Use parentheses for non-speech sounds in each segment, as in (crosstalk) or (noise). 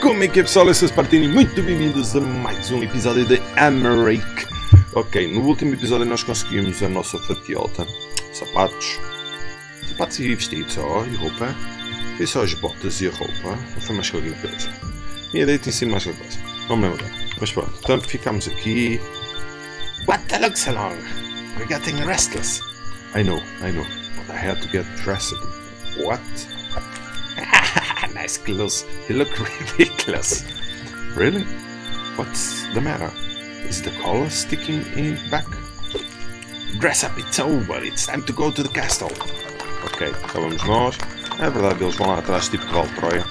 Como é que é pessoal, eu sou Spartini, muito bem-vindos a mais um episódio de Americ. Ok, no último episódio nós conseguimos a nossa fatiota, sapatos, sapatos e vestidos só, e roupa, foi só as botas e a roupa, não foi mais qualquer coisa. Minha ideia tem sido mais qualquer coisa, não me lembro. Mas pronto, então ficamos aqui. What the look so long? We're getting restless. I know, I know, but I had to get dressed. What? Nice. You look (laughs) ridiculous. Really? What's the matter? Is the collar sticking in back? Dress up, it's over. It's time to go to the castle. Ok, cá vamos nós. É verdade, eles vão lá atrás, tipo de Troia.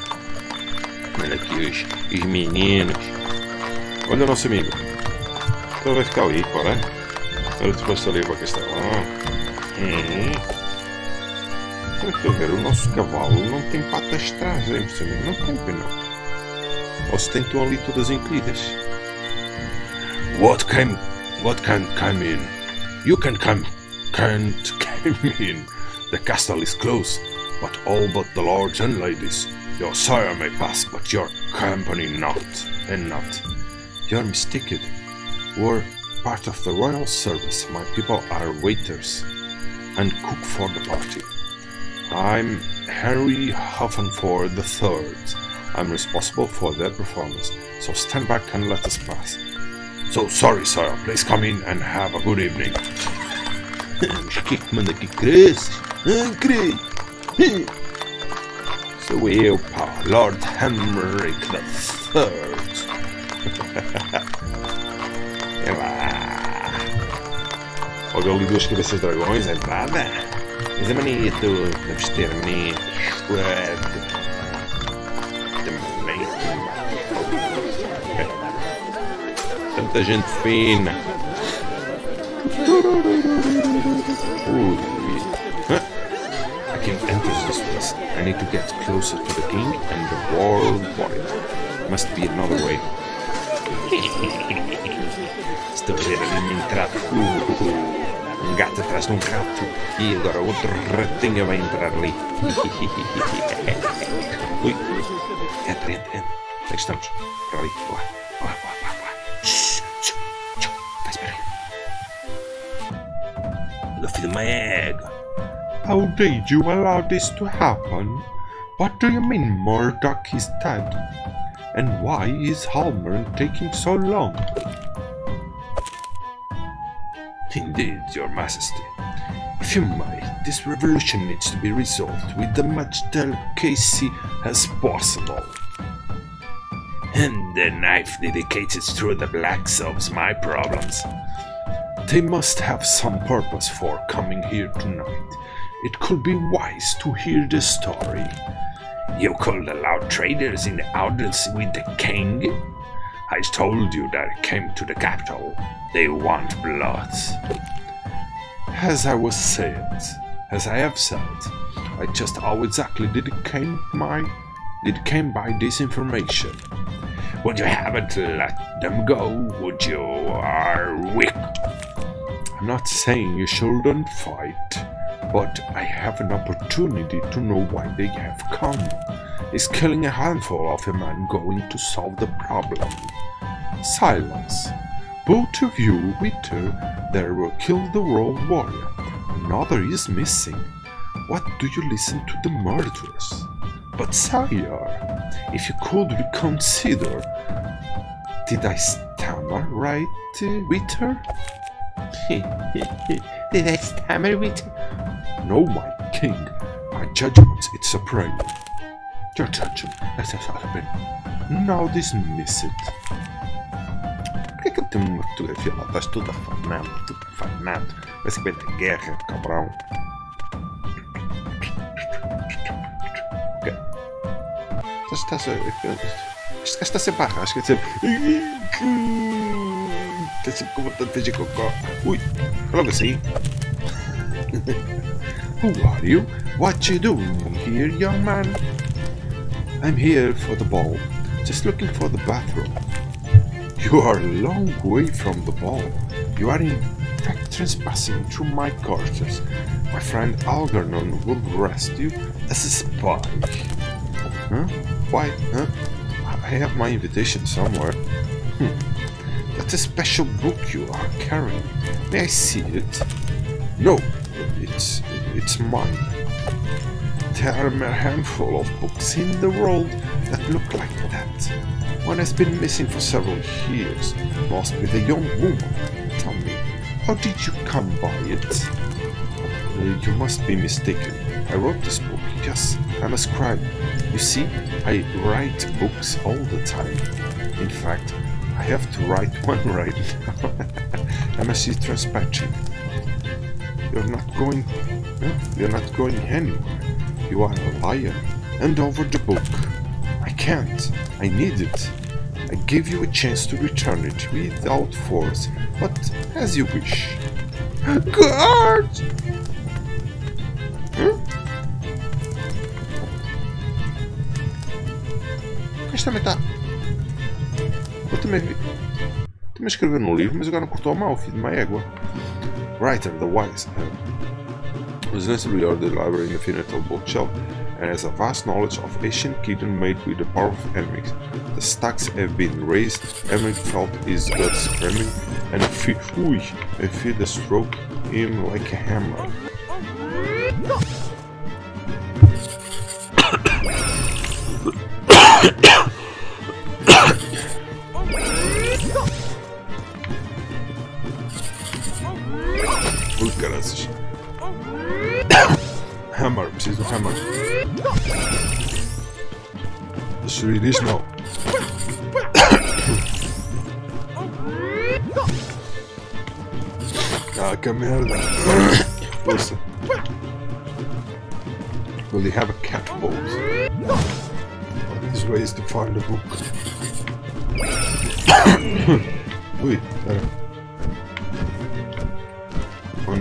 Olha aqui os, os meninos. Olha o nosso amigo. Vai ficar ali, para. Ele depois ali para o castelo. Hum. Ver, o nosso cavalo não tem patas traseiras, não tem, não. Ou se tem ali todas encolhidas. What can, what can come in? You can come, can't (laughs) come in. The castle is closed, but all but the lords and ladies. Your sire may pass, but your company not, and not. You're mistaken. We're part of the royal service. My people are waiters and cook for the party. I'm Harry Huffenford III. I'm responsible for their performance, so stand back and let us pass. So sorry, sir. Please come in and have a good evening. Que que manda aqui cresce? Ah, cresce. Sou eu, pá, Lord Henrik é lá. Olha ali duas cabeças de dragões, é nada. Bonito, deve ter bonito, suave. Também. Tanta gente fina. Ui. I can enter this place. I need to get closer to the king and the world warrior. Must be another way. A ver ali gato atrás de um rato e agora outro ratinho vai entrar ali. (laughs) Ui, entra, entra, estamos? Para ali. Boa, boa, boa, boa, boa. Vai my egg. How did you allow this to happen? What do you mean Murdoch is dead? And why is Halmer taking so long? Indeed, your majesty. If you might, this revolution needs to be resolved with the much delicacy as possible. And the knife dedicated through the black solves my problems. They must have some purpose for coming here tonight. It could be wise to hear the story. You could allow traders in the audience with the king? I told you that I came to the capital. They want blood. As I was said, as I have said, I just how exactly did it came my did it came by this information. Would you haven't let them go? Would you are weak? I'm not saying you shouldn't fight, but I have an opportunity to know why they have come. Is killing a handful of a man going to solve the problem? Silence. Both of you, Witter, there will kill the world warrior. Another is missing. What do you listen to the murderers? But sire, if you could reconsider. Did I stammer right, uh, Witter? (laughs) Did I stammer, Witter? No, my king. My judgment is supreme. Your judgment, us have Now dismiss it. Por que, que eu tenho uma fotografia lá? Estás tudo afanado, tudo afanado. Parece que vai ter guerra, cabrão. Ok. Estás, estás a. Este gajo está sempre à rasca, sempre. Está sempre com vontade de fazer cocó. Ui, logo assim. Who are you? What you doing here, young man? I'm here for the ball. Just looking for the bathroom. You are a long way from the ball. You are in fact trespassing through my quarters. My friend Algernon will arrest you as a spy. Huh? Why? Huh? I have my invitation somewhere. Hmm. That's a special book you are carrying. May I see it? No, it's it's mine. There are a handful of books in the world that look like that. One has been missing for several years. Must be the young woman. Tell me, how did you come by it? Uh, you must be mistaken. I wrote this book. Yes, I'm a scribe. You see, I write books all the time. In fact, I have to write (laughs) one right now. (laughs) I'm a sea dispatching. You're not going. No, you're not going anywhere. You are a liar. Hand over the book. I can't. I need it. I give you a chance to return it without force, but as you wish. (laughs) God! Hmm? Isto também está. Eu também vi. Também escreveu no livro, mas agora não cortou a mão, filho de uma égua. Writer, the wise. Uh, was necessarily ordered library infinital bookshelf and has a vast knowledge of ancient kingdom made with the power of Emmerich. The stacks have been raised, Emmerich felt his blood screaming, and fe ooh, I feel the stroke him like a hammer.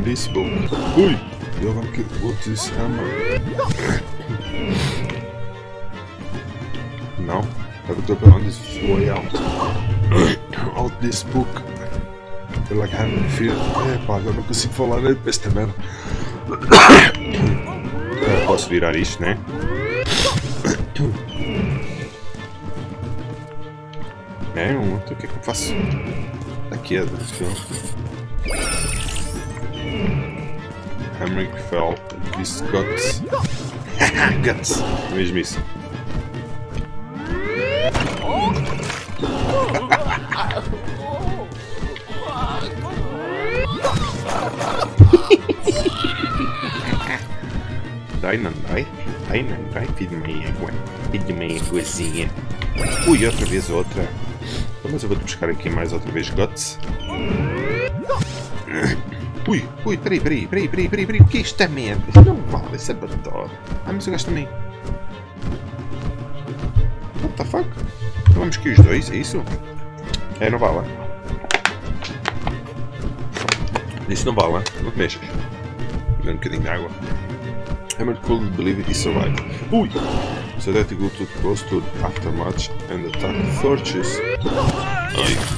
On this book. Ui! Jag har gått till hammer. No, I have to go on this way out. out this book. I feel like having fear. Epá, agora não consigo falar esta merda. Eu posso virar isto, né? É, um, o que é que eu faço? Aqui é do filme. Hamrick fell. This guts. (laughs) guts. Mesmo isso. Dai, não dai. Dai, não dai, de uma éguazinha. Ui, outra vez outra. Então, mas eu vou-te buscar aqui mais outra vez guts. Ui, ui, peraí, peraí, peraí, peraí, peraí, peraí, o que é esta merda? Isto não vale, é batalha. Ah, mas o gajo também. What the fuck? Vamos que os dois, é isso? É, não vale. Isso não vale, não te mexas. Dá um bocadinho de água. Hammer couldn't believe he survived. Ui! So that he go too close to aftermatch and attack Thorches. Ai.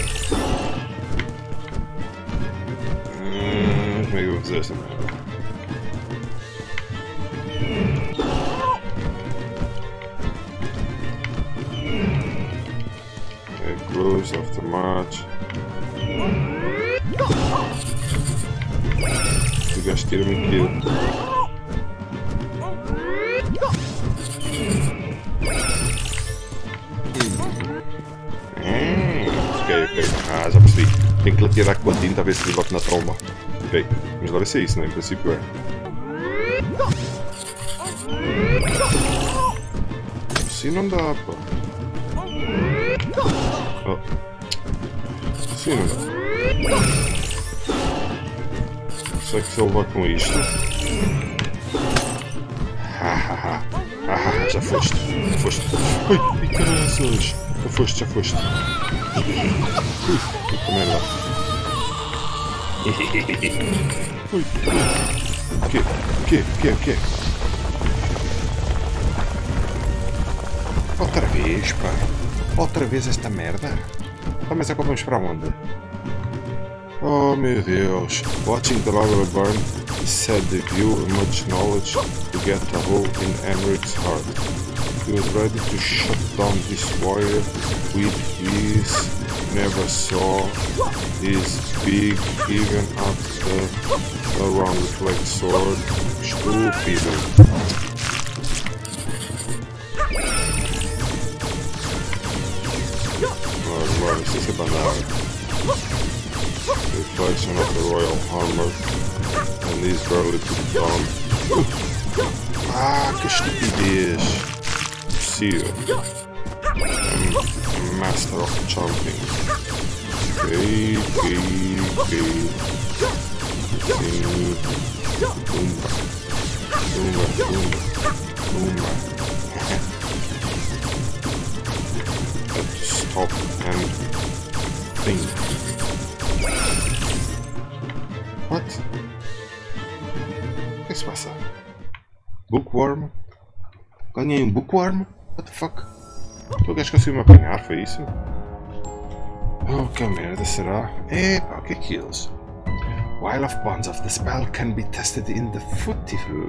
Mm, maybe with this. Okay, close after March. Tu gastaram aquilo. Ok, ok. Ah, já percebi. Tem que tirar com a tinta a ver se ele bate na tromba. Ok. Mas deve ser isso, né? Em princípio é. Assim não dá, pô. Oh. Assim não dá. Só que se eu levar com isto. Hahaha. Hahaha, já foste. Já foste. Ai, caraças. Já foste, já foste. Com'è là? Ui, Che? Che? Che? Che? Outra vez, pá. Outra vez esta merda. Tá, mas agora vamos pra onde? Oh meu Deus. Watching the lava burn said the view much knowledge to get a hole in Emmerich heart. He was ready to shut down this warrior with his never saw his big even after the around with like sword. Stupid. Oh, guarda, stesse banale. Reflection of the royal armor and these barely be done. Ah, que estupidez! Seal. I'm master of jumping. Okay, okay, okay. Sim. Tumba. Tumba, tumba. Tumba. Let's stop and think. What? O que se passa? Bookworm? Ganhei um bookworm? What the fuck? Tu queres que eu me apanhar? Foi isso? Oh, que merda será? Epa, o que é? While of bonds of the spell can be tested in the footifu,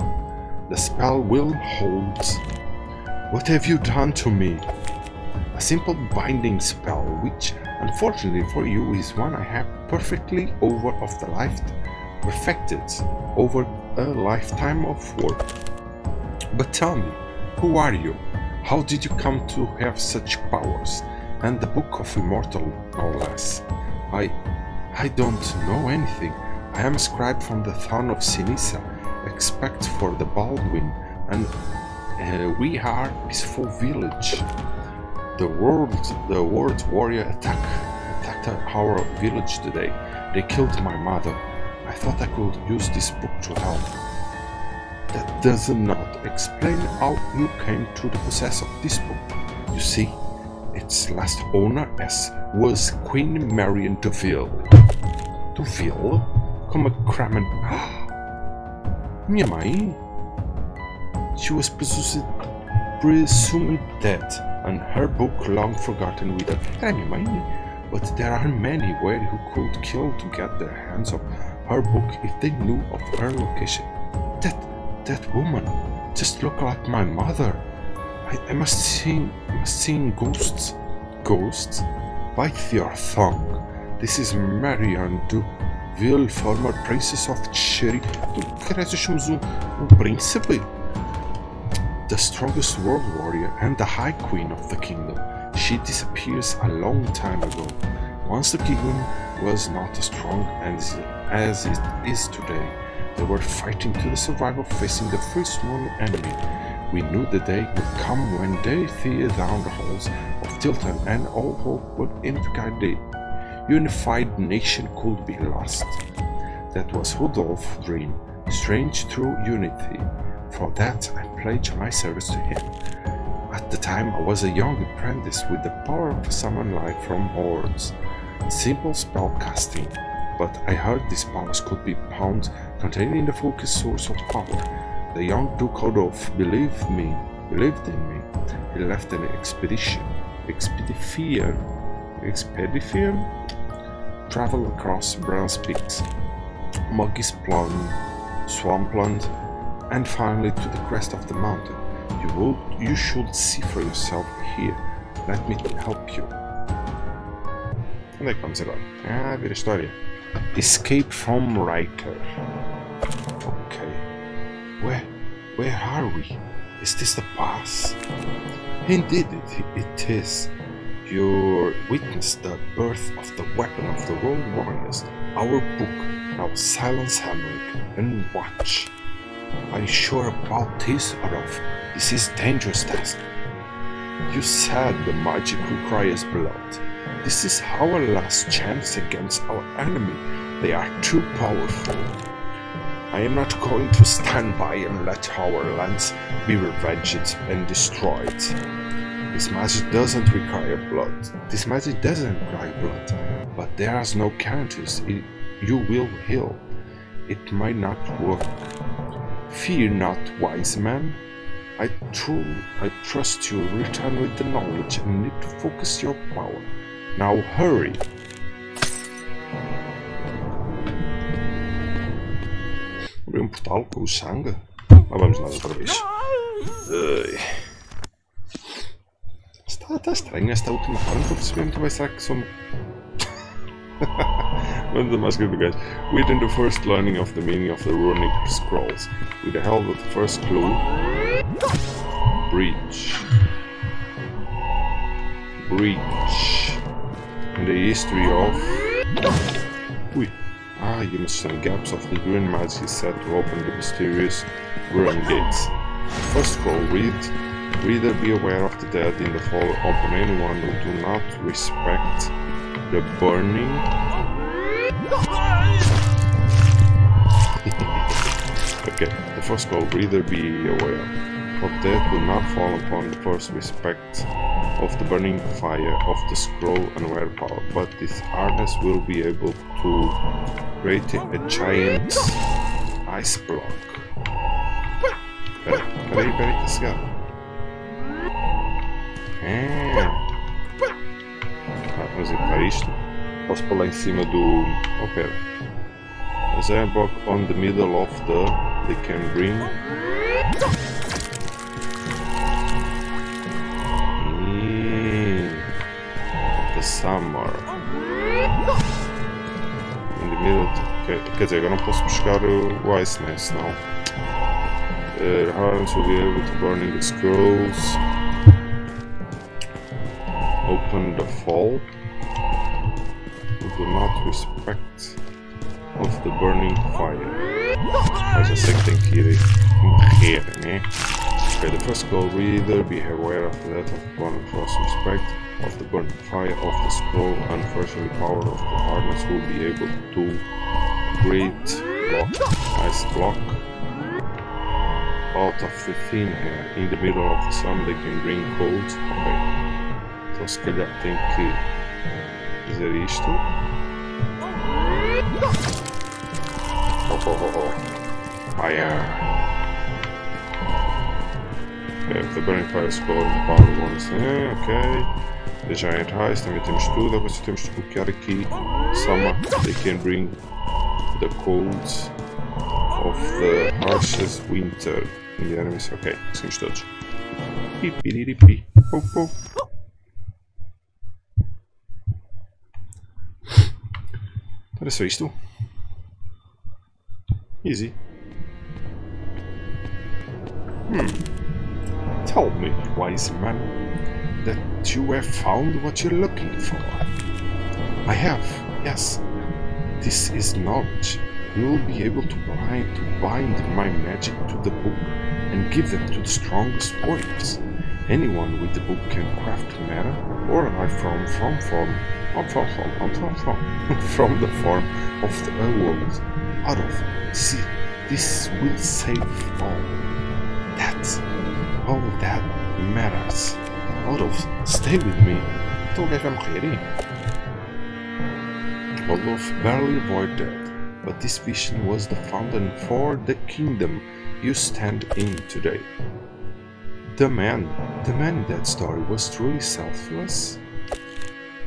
the spell will hold. What have you done to me? A simple binding spell, which, unfortunately for you, is one I have perfectly over of the life perfected over a lifetime of work. But tell me, who are you? How did you come to have such powers? And the Book of Immortal, no less. I... I don't know anything. I am a scribe from the town of Sinisa, expect for the Baldwin, and uh, we are peaceful village. The world, the world warrior attack, attacked our village today. They killed my mother. I thought I could use this book to help. That does not explain how you came to the possess of this book. You see, its last owner as was Queen Marion Deville. Deville? Como Kramen. (gasps) Minha mãe? She was presumed, presumed dead, and her book long forgotten with a minha mãe. But there are many where who could kill to get their hands on her book if they knew of her location. That that woman just looked like my mother. I, I must see must see ghosts. Ghosts? Bite your tongue. This is Marianne Duville, former princess of Cherry. Tu queres um, um? The strongest world warrior and the high queen of the kingdom. She disappears a long time ago. Once the kingdom was not as strong as, as it is today. They were fighting to the survival facing the first known enemy. We knew the day would come when they tear down the halls of Tilton and all hope would indicate the unified nation could be lost. That was Rudolph's dream, strange true unity. For that I pledged my service to him. At the time I was a young apprentice with the power of summon light from hordes. Simple spell casting, but I heard these powers could be found contained in the focus source of power. The young Duke Adolf believed me, believed in me. He left an expedition, expedition, expedition, travel across Bronze Peaks, Muggy's Plum, Swampland, and finally to the crest of the mountain. You will, you should see for yourself here. Let me help you. Onde é que vamos agora? Ah, vira história. Escape from Riker. Where, where are we? Is this the pass? Indeed, it, it is. You witnessed the birth of the weapon of the world warriors, our book. Now silence Hamrick and watch. Are you sure about this, Adolf? This is dangerous task. You said the magic requires blood. This is our last chance against our enemy. They are too powerful. I am not going to stand by and let our lands be ravaged and destroyed. This magic doesn't require blood. This magic doesn't require blood, but there is no it, you will heal. It might not work. Fear not, wise man. I true, I trust you return with the knowledge and need to focus your power. Now hurry. Abri um portal com o sangue. Lá vamos nós outra vez. Ai. Está, está estranho esta última parte. Não estou a perceber muito bem. Será que. One of the most good guys. Within the first learning of the meaning of the runic scrolls, with the help of the first clue, breach, breach, in the history of. Ui. Ah, you must some gaps of the green magic set to open the mysterious ruin gates. First scroll, read. Reader, be aware of the dead in the fall upon anyone who do not respect the burning (laughs) okay, the first call, reader be aware. For death will not fall upon the first respect of the burning fire of the scroll and wear power, but this harness will be able to create a giant ice block. Peraí, peraí, tá cegado. É. Ah, vamos ir para isto. Posso pular em cima do. Oh, pera. As I block on the middle of the. They can bring. Summer. In the middle. Okay. Dizer, agora não posso buscar o Ice Nest, não. Uh, Harms will be able to burning the scrolls. Open the fall. We do not respect of the burning fire. Mas já sei que tem que ir né? Okay, the first goal reader, be aware of that of burning first respect of the burning fire of the scroll. Unfortunately, power of the harness will be able to create block, ice block out of the thin air. In the middle of the sun, they can bring cold. Ok. Então se calhar tem que fazer isto. Oh, oh, oh, oh. Fire! Okay, the burning fire score power once. É, ok. The giant highs, também temos tudo. Agora só temos de bloquear aqui. Summer, they can bring the cold of the harshest winter in the enemies. Ok, conseguimos todos. Pipiriripi. Pou, pou. Era só isto? Easy. Hmm. Tell me, wise man, that you have found what you're looking for. I have, yes. This is knowledge. You will be able to bind, to bind my magic to the book and give them to the strongest warriors. Anyone with the book can craft mana or life from from form from from from from from from (laughs) the form of the world out of. See, this will save all. That's all that matters of stay with me morrer hein? Olaf barely avoided but this vision was the fountain for the kingdom you stand in today the man, the man in that story was truly selfless?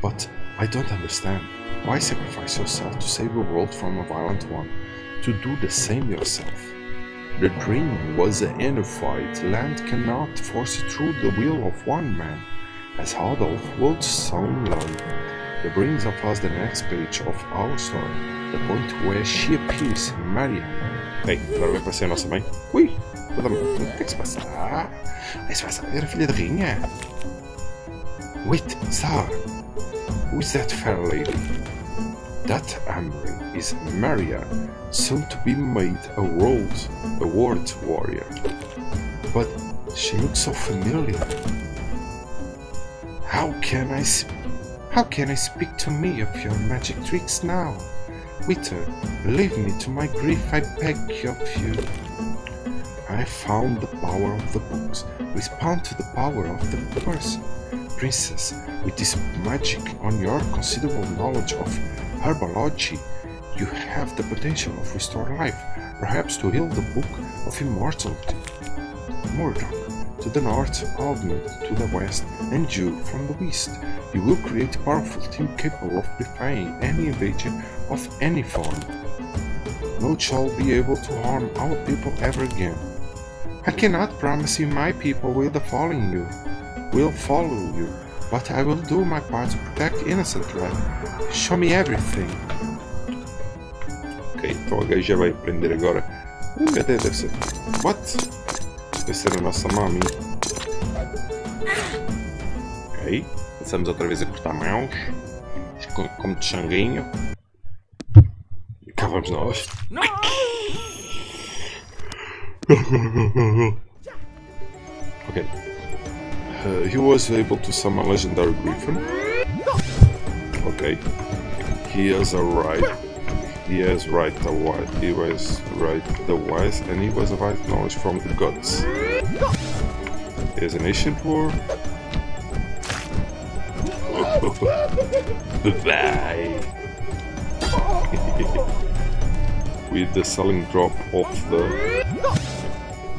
But I don't understand. Why sacrifice yourself to save the world from a violent one? To do the same yourself. The dream was a unified land cannot force through the will of one man, as Adolf would soon learn. That brings up us the next page of our story, the point where she appears, Maria. Ei, agora vai aparecer a nossa mãe. Ui, o que é que se passa? Ah, se passa, era filha de Rinha. Wait, Sar, who is that fair lady? That Amory is Maria, soon to be made a world, a world warrior. But she looks so familiar. How can I how can I speak to me of your magic tricks now? Wither, leave me to my grief, I beg of you. I found the power of the books. Respond to the power of the person. Princess, with this magic on your considerable knowledge of herbology, you have the potential of restore life, perhaps to heal the book of immortality. Murdoch, to the north, Aldmund to the west, and you from the west. You will create a powerful team capable of defying any invasion of any form. No shall be able to harm our people ever again. I cannot promise you my people will follow you, will follow you, but I will do my part to protect innocent life. Show me everything. Ok, então a gaja vai aprender agora. Hum, Cadê deve ser? What? Deve ser a nossa mami. Ok, começamos outra vez a cortar mãos. Com- Como de sanguinho. E cá vamos nós. Okay. Uh, Uh, he was able to summon legendary griffin. Okay. He has a right. He has right the wise. He was right the wise, and he was a right knowledge from the gods. He has an ancient war. (laughs) Bye. (laughs) With the selling drop of the.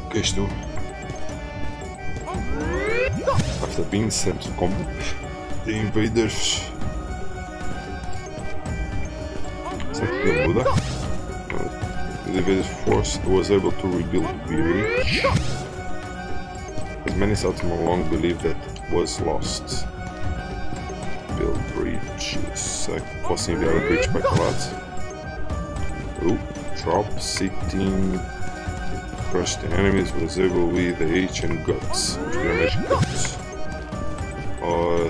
Okay, combat, the invaders. Deu muda? The force was able to rebuild Beery. As many settlements long believed that was lost. Build bridge. Será que posso enviar o bridge para aquele? Oh, drop sitting. Crush the enemies was able with the H and guts. Grandes guts.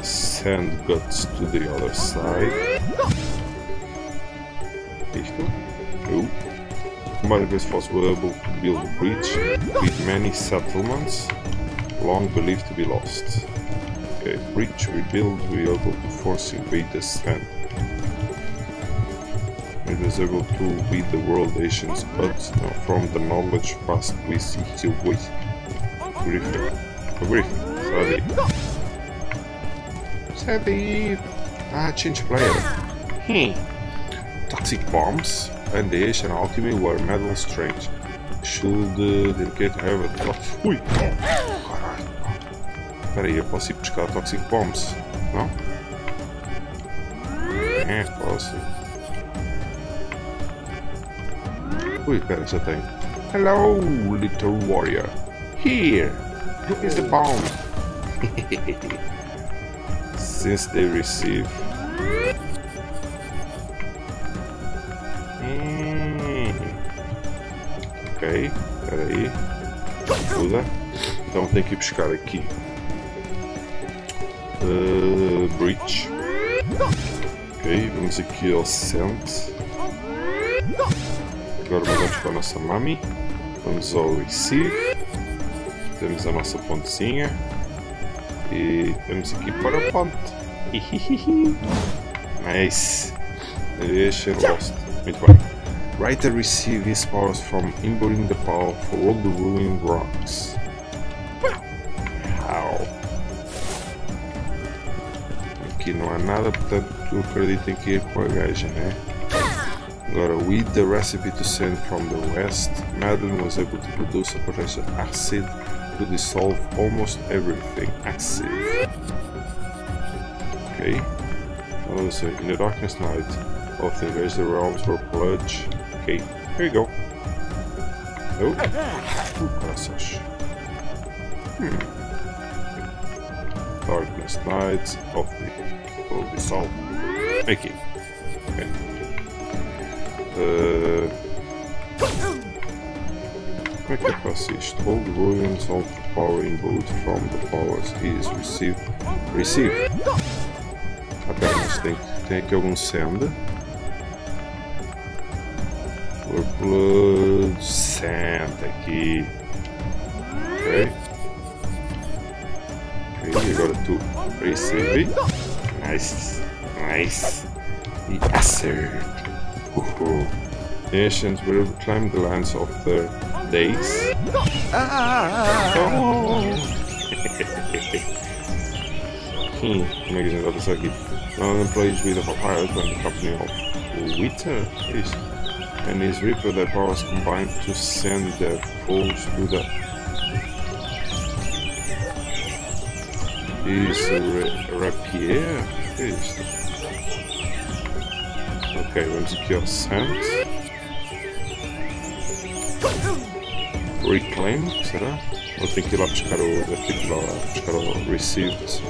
Or send guts to the other side. Isto. Oh. Combined was able to build a bridge with many settlements long believed to be lost. Okay, bridge rebuild we able to force invaders stand. It was able to beat the world nations, but from the knowledge past we see still wait. Griffin. Griffin. Sorry. Sorry. Ah, change player. Hmm. Toxic bombs and the Asian ultimate were metal strange. Should uh, dedicate have a top. Ui! Caralho. Espera aí, eu posso ir buscar Toxic Bombs, não? É, posso. Ui, pera, já tenho. Hello, little warrior. Here, is the bomb. (laughs) Since they receive. Hum. Ok, pera aí. Usa. Então tem que buscar aqui. Uh. Ok, vamos aqui ao Sent. Agora vamos para a nossa Mami. Vamos ao Receive. Temos a nossa pontezinha. E temos aqui para a ponte. nice. Deixa lost. Muito bem. Writer receive his powers from imbuing the power for all the ruined rocks. How? Aqui não há nada, portanto acreditem que ir com a gaja, né? Agora, with the recipe to send from the west, Madeline was able to produce a potential acid to dissolve almost everything. Acid. Okay. Oh, so in the darkness night of the invaded realms were purged. Okay, here you go. Oh, passage. Hmm. Darkness night of the will dissolve. Okay. Okay. Uh, eu? All the ruins of the power input from the powers is received. Receive. Pera, mas tem, tem aqui algum send. For blood send aqui. Ok. Ok, agora tu receive. Nice. Nice. E acert. Uhul. The ancients will reclaim the lands of their days. (laughs) hmm, magazine got this aqui. One employees with a papyrus when the company of Witter is and his reaper their powers combined to send their foes to the is rapier is ok vamos aqui ao reclaim será? ou tem que ir lá buscar o tem que ir lá buscar o received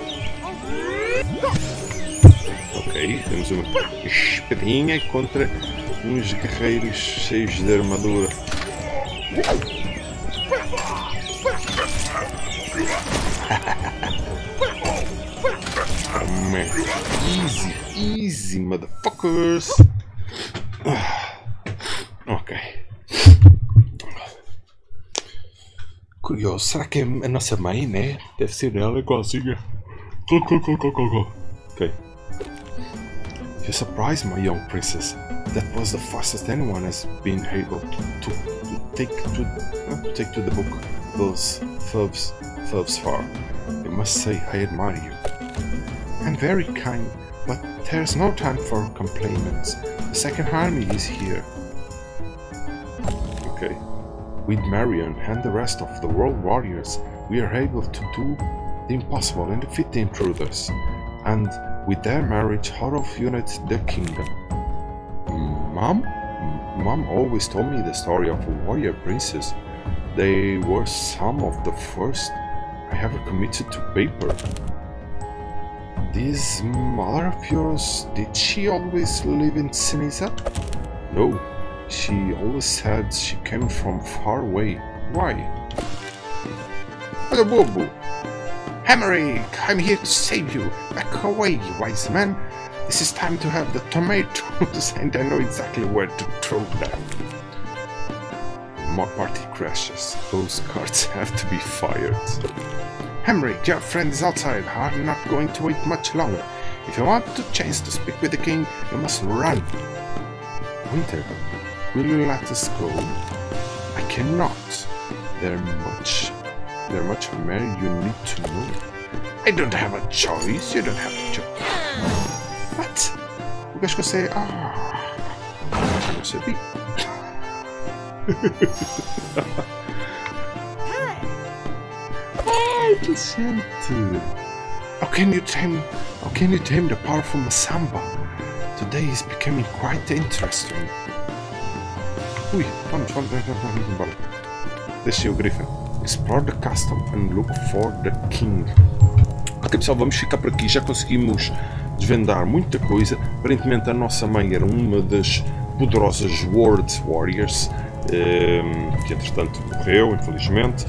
ok temos uma espadinha contra uns guerreiros cheios de armadura. (laughs) oh easy, easy, motherfuckers. Será que é a nossa mãe, né? Deve ser ela igualzinha. Ok. You surprised my young princess. That was the fastest anyone has been able to, to, take to, uh, to take to the book those thus thus far. I must say I admire you. I'm very kind, but there's no time for complaints. The second army is here. With Marion and the rest of the world warriors, we are able to do the impossible and defeat the intruders. And with their marriage, Horov unites the kingdom. Mom? Mom always told me the story of a warrior princess. They were some of the first I ever committed to paper. This mother of yours, did she always live in Sinisa? No, she always said she came from far away. Why? Hello, Bobo. I'm here to save you. Back away, wise man. This is time to have the tomatoes (laughs) and I know exactly where to throw them. More party crashes. Those cards (laughs) have to be fired. Hammerich, your friend is outside. I'm not going to wait much longer. If you want the chance to speak with the king, you must run. Winter, will you let us go? I cannot. There much there much more you need to know. I don't have a choice. You don't have a choice. What? O gajo consegue. Ah! i Não sabia. Ai, decente! How can you tame. How can you tame the powerful Masamba? Today is becoming quite interesting. Ui, vamos, vamos, vamos, vamos embora. Deixei o Griffin. Explore the castle and look for the king. Ok pessoal, vamos ficar por aqui. Já conseguimos desvendar muita coisa. Aparentemente a nossa mãe era uma das poderosas World Warriors, que entretanto morreu, infelizmente.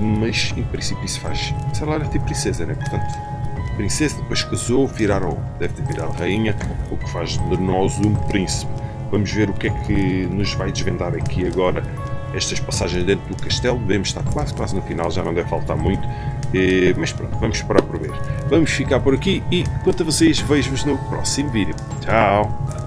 Mas em princípio isso faz. Sei lá, era tipo princesa, né? Portanto, princesa, depois casou, viraram, deve ter virado rainha, o que faz de nós um príncipe. Vamos ver o que é que nos vai desvendar aqui agora estas passagens dentro do castelo. Devemos estar quase, quase no final, já não deve faltar muito. Mas pronto, vamos esperar por ver. Vamos ficar por aqui e quanto a vocês, vejo-vos no próximo vídeo. Tchau!